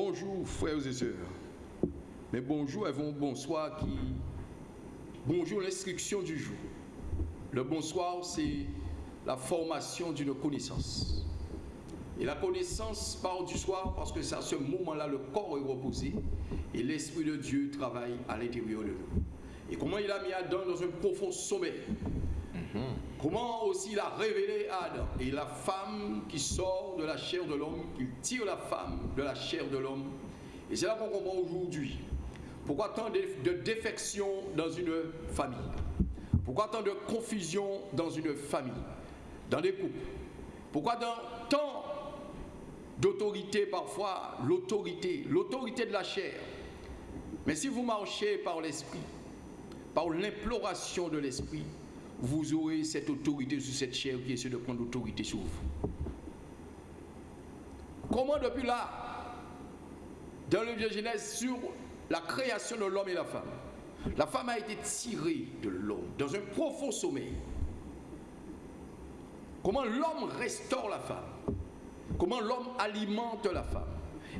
Bonjour frères et sœurs. Mais bonjour avant bonsoir qui... Bonjour l'instruction du jour. Le bonsoir, c'est la formation d'une connaissance. Et la connaissance part du soir parce que c'est à ce moment-là le corps est reposé et l'Esprit de Dieu travaille à l'intérieur de nous. Et comment il a mis Adam dans un profond sommeil? Comment aussi il a révélé Adam et la femme qui sort de la chair de l'homme, il tire la femme de la chair de l'homme. Et c'est là qu'on comprend aujourd'hui pourquoi tant de défection dans une famille. Pourquoi tant de confusion dans une famille, dans des couples. Pourquoi dans tant d'autorité parfois, l'autorité, l'autorité de la chair. Mais si vous marchez par l'esprit, par l'imploration de l'esprit, vous aurez cette autorité sur cette chair qui essaie de prendre l'autorité sur vous. Comment depuis là, dans le vieux Genèse, sur la création de l'homme et la femme, la femme a été tirée de l'homme dans un profond sommeil. Comment l'homme restaure la femme. Comment l'homme alimente la femme.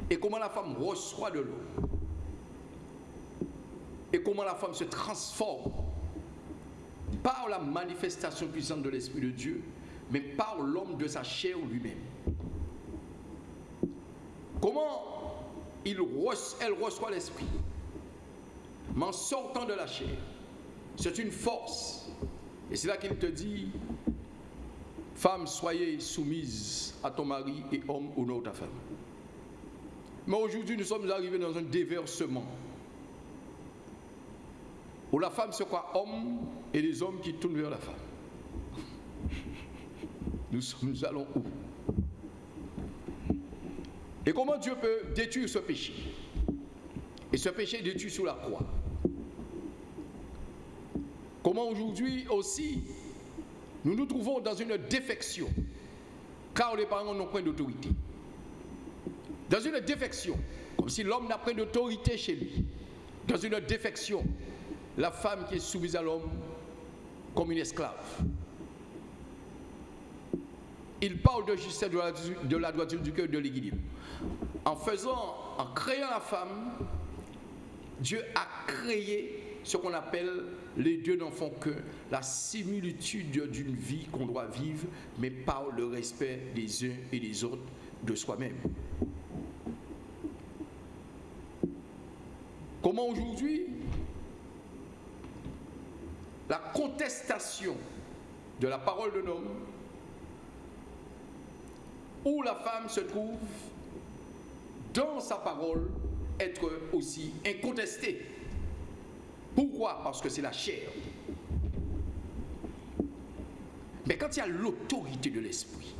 Et comment la femme reçoit de l'eau Et comment la femme se transforme. Par la manifestation puissante de l'Esprit de Dieu, mais par l'homme de sa chair lui-même. Comment elle reçoit l'Esprit Mais en sortant de la chair, c'est une force. Et c'est là qu'il te dit, femme, soyez soumise à ton mari et homme, honore ta femme. Mais aujourd'hui, nous sommes arrivés dans un déversement où la femme se croit homme et les hommes qui tournent vers la femme. Nous, nous allons où? Et comment Dieu peut détruire ce péché? Et ce péché détruit sous la croix. Comment aujourd'hui aussi nous nous trouvons dans une défection car les parents n'ont point d'autorité. Dans une défection, comme si l'homme n'a point d'autorité chez lui. Dans une défection, la femme qui est soumise à l'homme comme une esclave. Il parle de justesse de la, droiture du cœur de l'équilibre. En faisant, en créant la femme, Dieu a créé ce qu'on appelle les dieux n'en font que la similitude d'une vie qu'on doit vivre, mais par le respect des uns et des autres de soi-même. Comment aujourd'hui la contestation de la parole de l'homme, où la femme se trouve dans sa parole être aussi incontestée. Pourquoi? Parce que c'est la chair. Mais quand il y a l'autorité de l'esprit,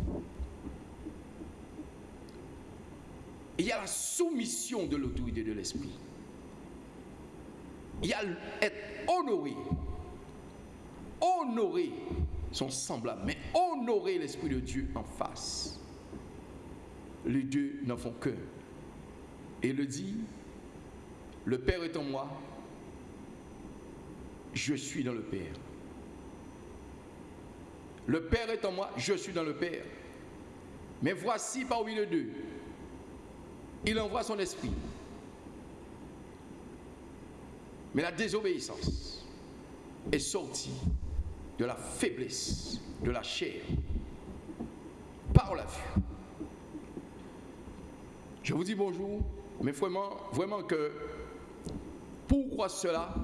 il y a la soumission de l'autorité de l'esprit. Il y a être honoré honorer son semblable, mais honorer l'Esprit de Dieu en face. Les deux n'en font qu'un. Et le dit, le Père est en moi, je suis dans le Père. Le Père est en moi, je suis dans le Père. Mais voici parmi les deux, il envoie son esprit. Mais la désobéissance est sortie de la faiblesse de la chair par la vue. Je vous dis bonjour, mais vraiment, vraiment que pourquoi cela?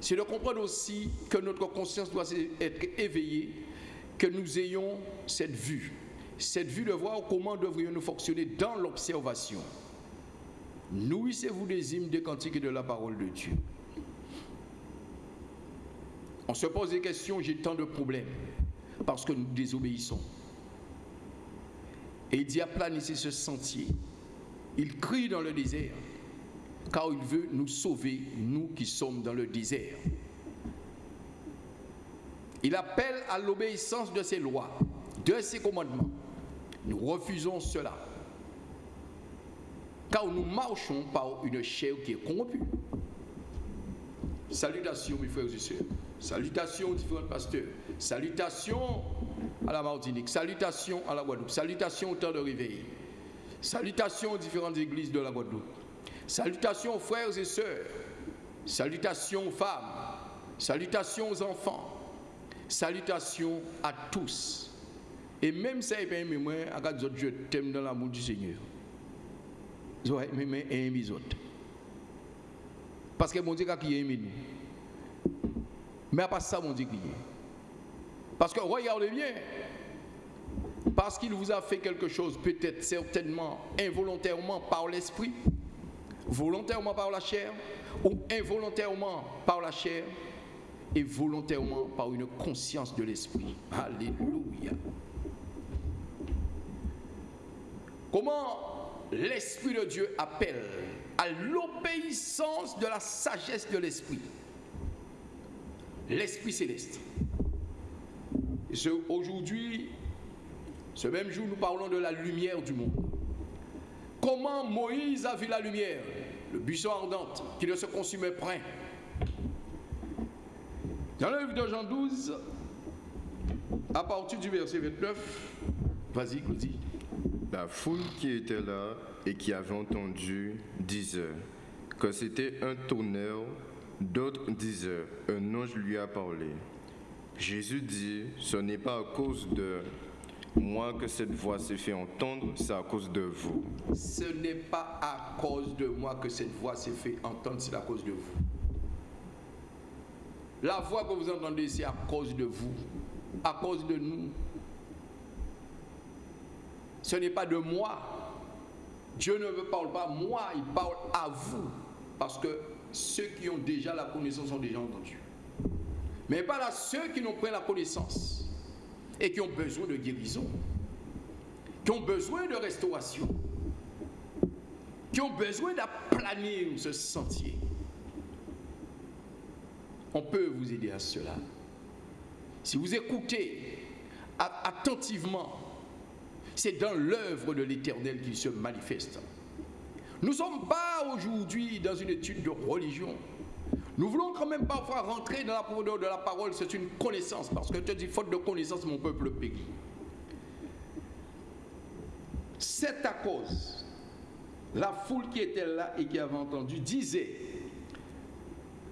C'est de comprendre aussi que notre conscience doit être éveillée, que nous ayons cette vue, cette vue de voir comment devrions-nous fonctionner dans l'observation. Nourrissez-vous des hymnes, des cantiques et de la parole de Dieu. On se pose des questions, j'ai tant de problèmes, parce que nous désobéissons. Et il dit aplanissez ce sentier. Il crie dans le désert, car il veut nous sauver, nous qui sommes dans le désert. Il appelle à l'obéissance de ses lois, de ses commandements. Nous refusons cela, car nous marchons par une chair qui est corrompue. Salutations, mes frères et sœurs. Salutations aux différents pasteurs. Salutations à la Martinique. Salutations à la Guadeloupe. Salutations au temps de réveil. Salutations aux différentes églises de la Guadeloupe. Salutations aux frères et sœurs. Salutations aux femmes. Salutations aux enfants. Salutations à tous. Et même ça, il peut moi, je t'aime dans l'amour du Seigneur. Je vais aimer les autres. Parce que mon Dieu qui aime nous. Mais à part ça, mon Dieu qui est. Parce que regardez bien, parce qu'il vous a fait quelque chose, peut-être certainement involontairement par l'esprit, volontairement par la chair, ou involontairement par la chair, et volontairement par une conscience de l'esprit. Alléluia. Comment l'Esprit de Dieu appelle à l'obéissance de la sagesse de l'Esprit? L'Esprit céleste. Aujourd'hui, ce même jour, nous parlons de la lumière du monde. Comment Moïse a vu la lumière? Le buisson ardent qui ne se consumait point. Dans le livre de Jean 12, à partir du verset 29, vas-y, dis. La foule qui était là et qui avait entendu disait que c'était un tonnerre, d'autres disaient un ange lui a parlé. Jésus dit, ce n'est pas à cause de moi que cette voix s'est fait entendre, c'est à cause de vous. Ce n'est pas à cause de moi que cette voix s'est fait entendre, c'est à cause de vous. La voix que vous entendez, c'est à cause de vous, à cause de nous. Ce n'est pas de moi. Dieu ne me parle pas moi, il parle à vous. Parce que ceux qui ont déjà la connaissance ont déjà entendu. Mais pas à ceux qui n'ont pas la connaissance et qui ont besoin de guérison, qui ont besoin de restauration, qui ont besoin d'aplanir ce sentier. On peut vous aider à cela. Si vous écoutez attentivement, c'est dans l'œuvre de l'Éternel qu'il se manifeste. Nous ne sommes pas aujourd'hui dans une étude de religion. Nous voulons quand même parfois rentrer dans la profondeur de la parole, c'est une connaissance, parce que tu dis, faute de connaissance, mon peuple périt. C'est à cause, la foule qui était là et qui avait entendu disait,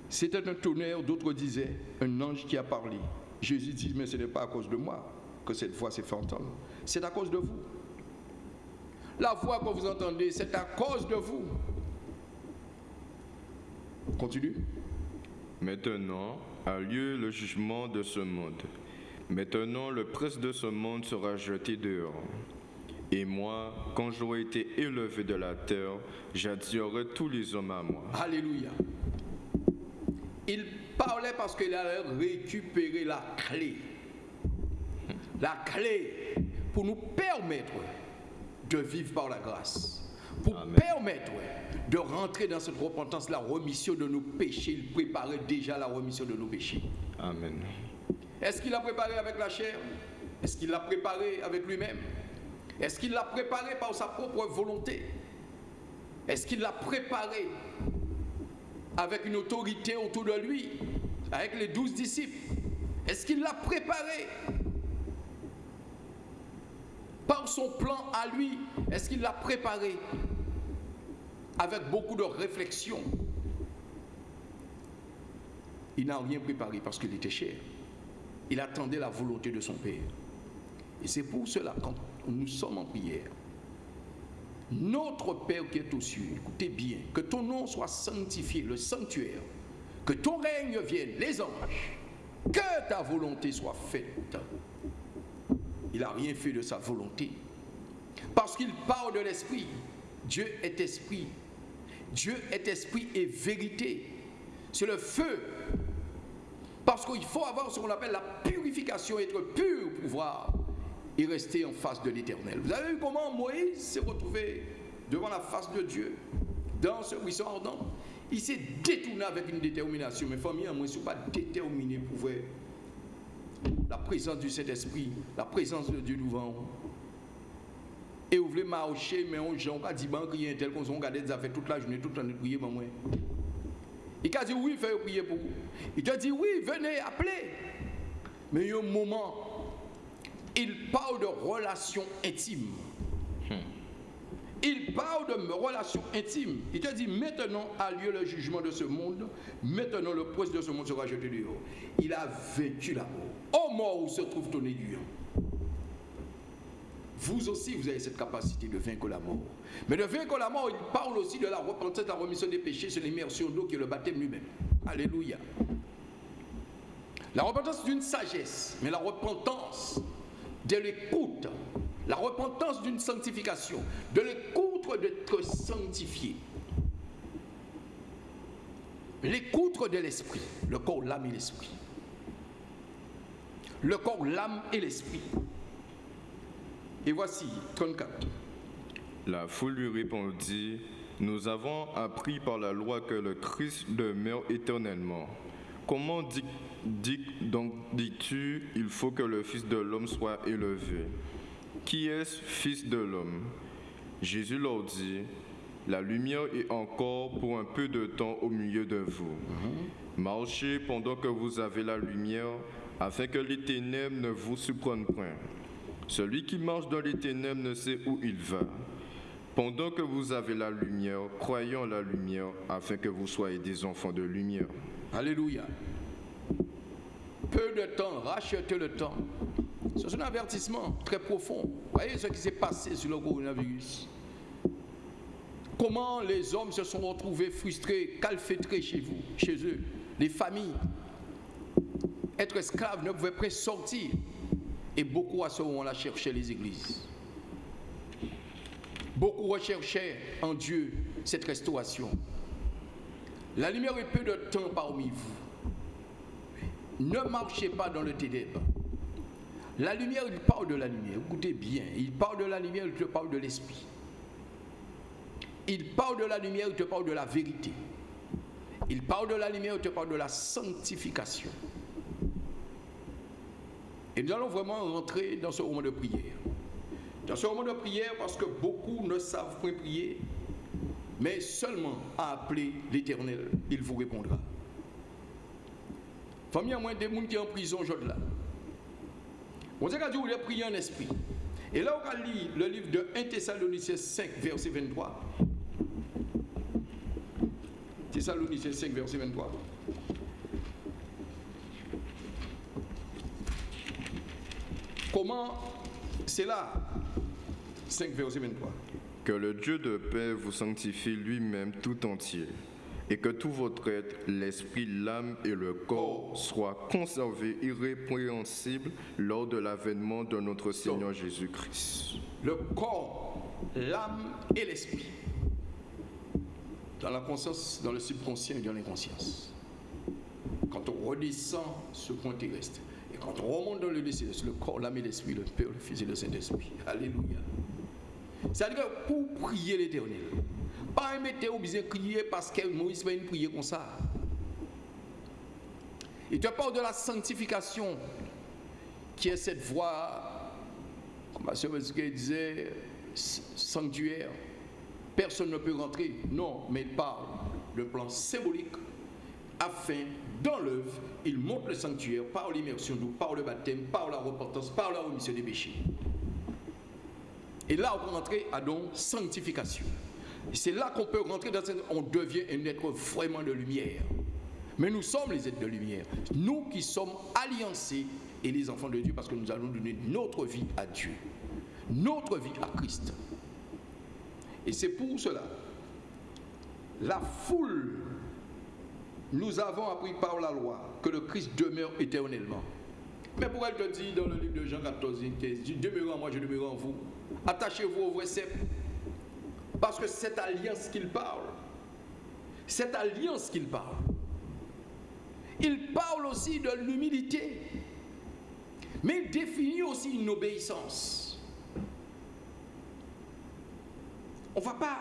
c'était un tonnerre, d'autres disaient, un ange qui a parlé. Jésus dit, mais ce n'est pas à cause de moi que cette voix s'est fait entendre, c'est à cause de vous. La voix que vous entendez, c'est à cause de vous. Continue. Maintenant a lieu le jugement de ce monde. Maintenant le prince de ce monde sera jeté dehors. Et moi, quand j'aurai été élevé de la terre, j'attirerai tous les hommes à moi. Alléluia. Il parlait parce qu'il allait récupérer la clé. La clé pour nous permettre de vivre par la grâce. Pour permettre de rentrer dans cette repentance, la remission de nos péchés. Il préparait déjà la remission de nos péchés. Amen. Est-ce qu'il l'a préparé avec la chair? Est-ce qu'il l'a préparé avec lui-même? Est-ce qu'il l'a préparé par sa propre volonté? Est-ce qu'il l'a préparé avec une autorité autour de lui, avec les douze disciples? Est-ce qu'il l'a préparé par son plan à lui? Est-ce qu'il l'a préparé avec beaucoup de réflexion. Il n'a rien préparé parce qu'il était cher. Il attendait la volonté de son Père. Et c'est pour cela, quand nous sommes en prière, notre Père qui est aux cieux, écoutez bien, que ton nom soit sanctifié, le sanctuaire, que ton règne vienne, les anges, que ta volonté soit faite. Il n'a rien fait de sa volonté. Parce qu'il parle de l'Esprit. Dieu est esprit. Dieu est esprit et vérité. C'est le feu. Parce qu'il faut avoir ce qu'on appelle la purification, être pur pour pouvoir y rester en face de l'éternel. Vous avez vu comment Moïse s'est retrouvé devant la face de Dieu, dans ce buisson ardent? Il s'est détourné avec une détermination. Mais famille, moi, je ne suis pas déterminé pour voir la présence du Saint-Esprit, la présence de Dieu devant et vous voulez marcher, mais on gens qui dit ban rien tel qu'on regarde des affaires toute la journée, toute la nuit prier pour moi. Il a dit oui, faites prier pour vous. Il te dit oui, venez, appelez. Mais il y a un moment, il parle de relations intimes. Il parle de relation intime. Il te dit maintenant a lieu le jugement de ce monde. Maintenant le prince de ce monde sera jeté dehors. Il a la mort. Ô mort où se trouve ton aiguillon vous aussi, vous avez cette capacité de vaincre la mort. Mais de vaincre la mort, il parle aussi de la repentance, de la remission des péchés, c'est l'immersion d'eau qui est le baptême lui-même. Alléluia. La repentance d'une sagesse, mais la repentance de l'écoute, la repentance d'une sanctification, de l'écoute d'être sanctifié. L'écoute de l'esprit, le corps, l'âme et l'esprit. Le corps, l'âme et l'esprit. Et voici 34. La foule lui répondit, Nous avons appris par la loi que le Christ demeure éternellement. Comment dis, donc dis-tu, il faut que le Fils de l'homme soit élevé? Qui est-ce Fils de l'homme Jésus leur dit, La lumière est encore pour un peu de temps au milieu de vous. Marchez pendant que vous avez la lumière, afin que les ténèbres ne vous surprennent point. Celui qui marche dans les ténèbres ne sait où il va. Pendant que vous avez la lumière, croyons la lumière afin que vous soyez des enfants de lumière. Alléluia. Peu de temps, rachetez le temps. C'est un avertissement très profond. Voyez ce qui s'est passé sur le coronavirus. Comment les hommes se sont retrouvés frustrés, calfétrés chez vous, chez eux, les familles. Être esclaves ne pouvait pas sortir. Et beaucoup à ce moment-là cherchaient les églises. Beaucoup recherchaient en Dieu cette restauration. La lumière est peu de temps parmi vous. Ne marchez pas dans le ténèbre. La lumière, il parle de la lumière. Écoutez bien, il parle de la lumière, il te parle de l'esprit. Il parle de la lumière, il te parle de la vérité. Il parle de la lumière, il te parle de la sanctification. Et nous allons vraiment rentrer dans ce moment de prière. Dans ce moment de prière, parce que beaucoup ne savent point prier, mais seulement à appeler l'Éternel, il vous répondra. Famille, à moins des gens qui sont en prison aujourd'hui là. On sait vous voulez prier en esprit. Et là, on lire le livre de 1 Thessaloniciens 5, verset 23. Thessaloniciens 5, verset 23. Comment c'est là 5 verset 23. Que le Dieu de paix vous sanctifie lui-même tout entier et que tout votre être, l'esprit, l'âme et le corps oh. soient conservés irrépréhensibles lors de l'avènement de notre Seigneur Jésus-Christ. Le corps, l'âme et l'esprit. Dans la conscience, dans le subconscient et dans l'inconscience. Quand on redescend ce point terrestre, quand on remonte dans le lycée, le corps, l'âme et l'esprit, le Père, le Fils et le Saint-Esprit. Alléluia. C'est-à-dire que pour prier l'éternel, pas mettre obligé de crier parce que Moïse va une prier comme ça. Il te parle de la sanctification, qui est cette voie, comme ma soeur disait, sanctuaire. Personne ne peut rentrer. Non, mais il parle de plan symbolique afin dans l'œuvre, il montre le sanctuaire par l'immersion d'eau, par le baptême, par la repentance, par la remission des péchés. Et là, on peut rentrer à donc sanctification. c'est là qu'on peut rentrer dans cette... On devient un être vraiment de lumière. Mais nous sommes les êtres de lumière. Nous qui sommes alliancés et les enfants de Dieu parce que nous allons donner notre vie à Dieu. Notre vie à Christ. Et c'est pour cela. La foule nous avons appris par la loi que le Christ demeure éternellement. Mais pourquoi elle te dit dans le livre de Jean 14, 15, demeurez en moi, je demeure en vous. Attachez-vous au vrai cep. Parce que cette alliance qu'il parle, cette alliance qu'il parle, il parle aussi de l'humilité, mais il définit aussi une obéissance. On ne va pas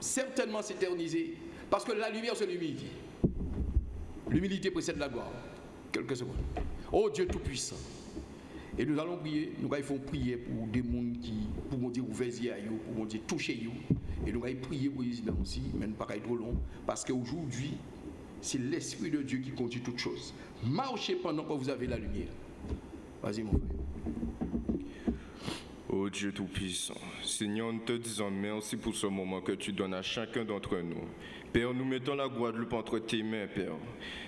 certainement s'éterniser, parce que la lumière, c'est l'humilité. L'humilité précède la gloire. Quelques secondes. Oh Dieu Tout-Puissant. Et nous allons prier, nous allons prier pour des gens qui, pour dire ouvrir à pour dire toucher Et nous allons prier pour les aussi, mais pas trop long, parce qu'aujourd'hui, c'est l'Esprit de Dieu qui conduit toutes choses. Marchez pendant que vous avez la lumière. Vas-y mon frère. Ô Dieu Tout-Puissant, Seigneur, nous te disons merci pour ce moment que tu donnes à chacun d'entre nous. Père, nous mettons la Guadeloupe entre tes mains, Père.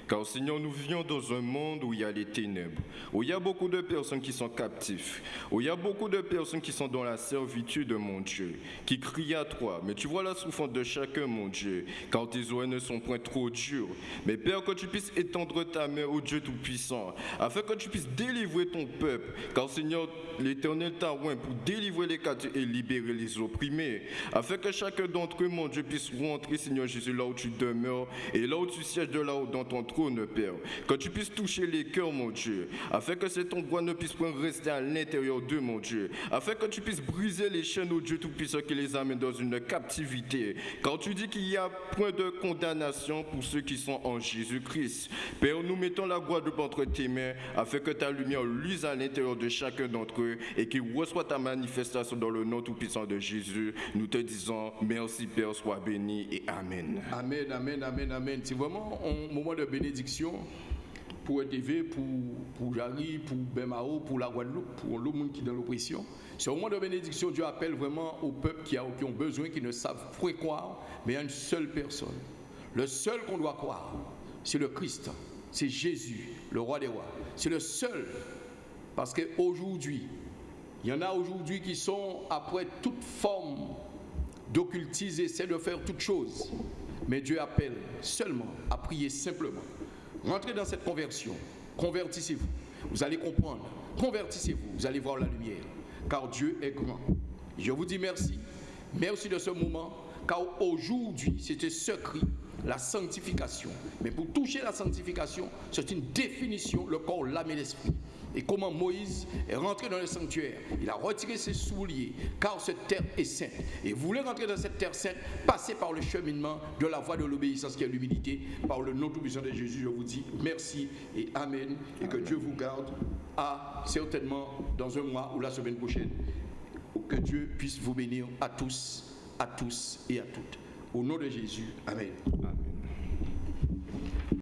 Car Seigneur, nous vivons dans un monde où il y a les ténèbres, où il y a beaucoup de personnes qui sont captives, où il y a beaucoup de personnes qui sont dans la servitude de mon Dieu, qui crient à toi. Mais tu vois la souffrance de chacun, mon Dieu, car tes oreilles ne sont point trop dures. Mais Père, que tu puisses étendre ta main au Dieu Tout-Puissant, afin que tu puisses délivrer ton peuple. Car Seigneur, l'Éternel t'a oint pour délivrer les captifs et libérer les opprimés, afin que chacun d'entre eux, mon Dieu, puisse rentrer, Seigneur Jésus, là où tu demeures et là où tu sièges de là-haut dans ton trône Père. Que tu puisses toucher les cœurs, mon Dieu, afin que cet endroit ne puisse point rester à l'intérieur d'eux, mon Dieu. Afin que tu puisses briser les chaînes, au Dieu Tout-Puissant, qui les amène dans une captivité. Car tu dis qu'il y a point de condamnation pour ceux qui sont en Jésus-Christ. Père, nous mettons la Guadeloupe entre tes mains, afin que ta lumière luise à l'intérieur de chacun d'entre eux et qu'il reçoit ta manifestation dans le nom Tout-Puissant de Jésus. Nous te disons merci, Père, sois béni et Amen. Amen, amen, amen, amen. C'est vraiment un moment de bénédiction pour ETV, pour, pour pour Bemao, pour la Guadeloupe, pour le monde qui est dans l'oppression. C'est au moment de bénédiction, Dieu appelle vraiment au peuple qui, a, ont besoin, qui ne savent pas croire, mais à une seule personne. Le seul qu'on doit croire, c'est le Christ, c'est Jésus, le roi des rois. C'est le seul. Parce qu'aujourd'hui, il y en a aujourd'hui qui sont après toute forme d'occultisme, essaient de faire toute chose. Mais Dieu appelle seulement à prier simplement. Rentrez dans cette conversion. Convertissez-vous. Vous allez comprendre. Convertissez-vous. Vous allez voir la lumière. Car Dieu est grand. Je vous dis merci. Merci de ce moment. Car aujourd'hui, c'était ce cri, la sanctification. Mais pour toucher la sanctification, c'est une définition, le corps, l'âme et l'esprit et comment Moïse est rentré dans le sanctuaire? Il a retiré ses souliers, car cette terre est sainte. Et vous voulez rentrer dans cette terre sainte, passez par le cheminement de la voie de l'obéissance qui est l'humilité, par le nom tout-puissant de Jésus. Je vous dis merci et Amen. Et que Dieu vous garde à certainement dans un mois ou la semaine prochaine. Que Dieu puisse vous bénir à tous, à tous et à toutes. Au nom de Jésus. Amen.